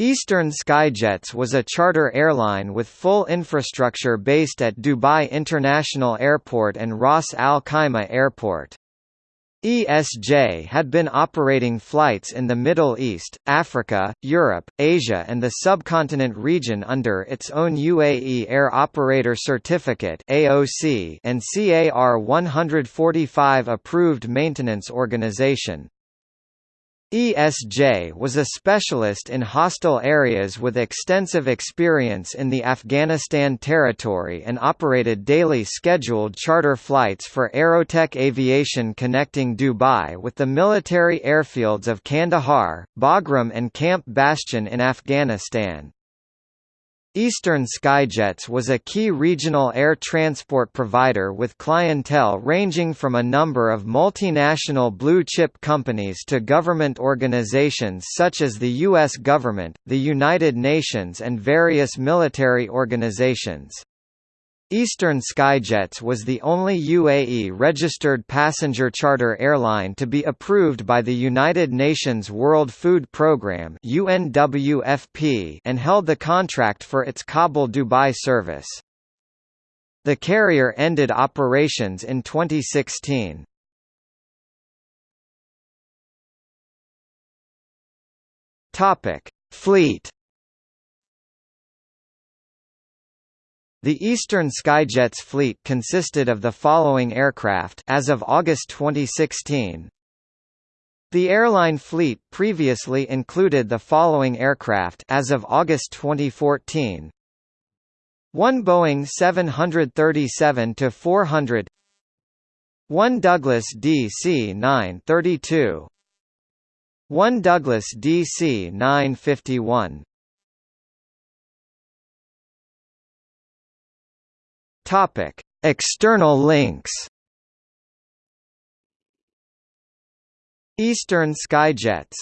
Eastern Skyjets was a charter airline with full infrastructure based at Dubai International Airport and Ras Al Khaimah Airport. ESJ had been operating flights in the Middle East, Africa, Europe, Asia and the subcontinent region under its own UAE Air Operator Certificate and CAR 145 approved maintenance organization. ESJ was a specialist in hostile areas with extensive experience in the Afghanistan territory and operated daily scheduled charter flights for Aerotech Aviation connecting Dubai with the military airfields of Kandahar, Bagram and Camp Bastion in Afghanistan. Eastern Skyjets was a key regional air transport provider with clientele ranging from a number of multinational blue-chip companies to government organizations such as the U.S. government, the United Nations and various military organizations. Eastern Skyjets was the only UAE-registered passenger charter airline to be approved by the United Nations World Food Programme and held the contract for its Kabul-Dubai service. The carrier ended operations in 2016. Fleet The Eastern Skyjets fleet consisted of the following aircraft as of August 2016. The airline fleet previously included the following aircraft as of August 2014. One Boeing 737-400 One Douglas DC-932 One Douglas DC-951 Topic: External links. Eastern Skyjets